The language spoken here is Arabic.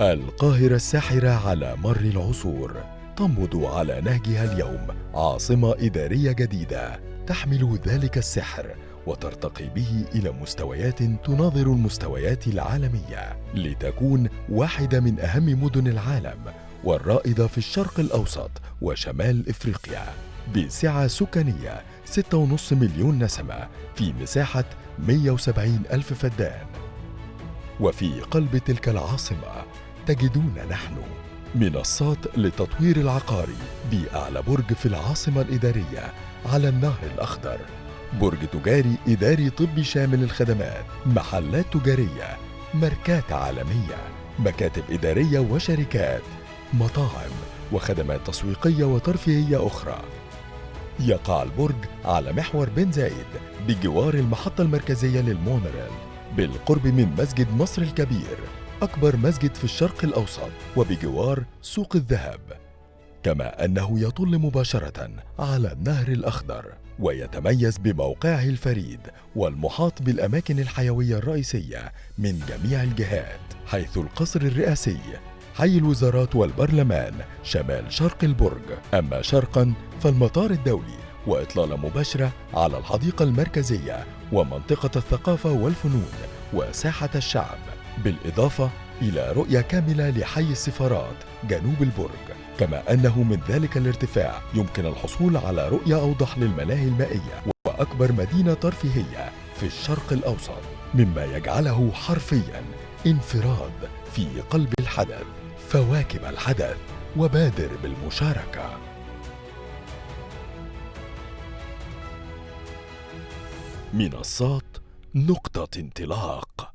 القاهرة الساحرة على مر العصور تنبض على نهجها اليوم عاصمة إدارية جديدة تحمل ذلك السحر وترتقي به إلى مستويات تناظر المستويات العالمية لتكون واحدة من أهم مدن العالم والرائدة في الشرق الأوسط وشمال إفريقيا بسعة سكانية 6.5 مليون نسمة في مساحة 170 ألف فدان. وفي قلب تلك العاصمة تجدون نحن منصات للتطوير العقاري بأعلى برج في العاصمة الإدارية على النهر الأخضر. برج تجاري إداري طبي شامل الخدمات محلات تجارية ماركات عالمية مكاتب إدارية وشركات مطاعم وخدمات تسويقية وترفيهية أخرى. يقع البرج على محور بن زايد بجوار المحطة المركزية للمونوريل بالقرب من مسجد مصر الكبير. أكبر مسجد في الشرق الأوسط وبجوار سوق الذهب كما أنه يطل مباشرة على النهر الأخضر ويتميز بموقعه الفريد والمحاط بالأماكن الحيوية الرئيسية من جميع الجهات حيث القصر الرئاسي حي الوزارات والبرلمان شمال شرق البرج. أما شرقا فالمطار الدولي وإطلالة مباشرة على الحديقة المركزية ومنطقة الثقافة والفنون وساحة الشعب. بالإضافة إلى رؤية كاملة لحي السفارات جنوب البرج. كما أنه من ذلك الارتفاع يمكن الحصول على رؤية أوضح للملاهي المائية وأكبر مدينة ترفيهية في الشرق الأوسط مما يجعله حرفياً انفراد في قلب الحدث فواكب الحدث وبادر بالمشاركة. منصات نقطة انطلاق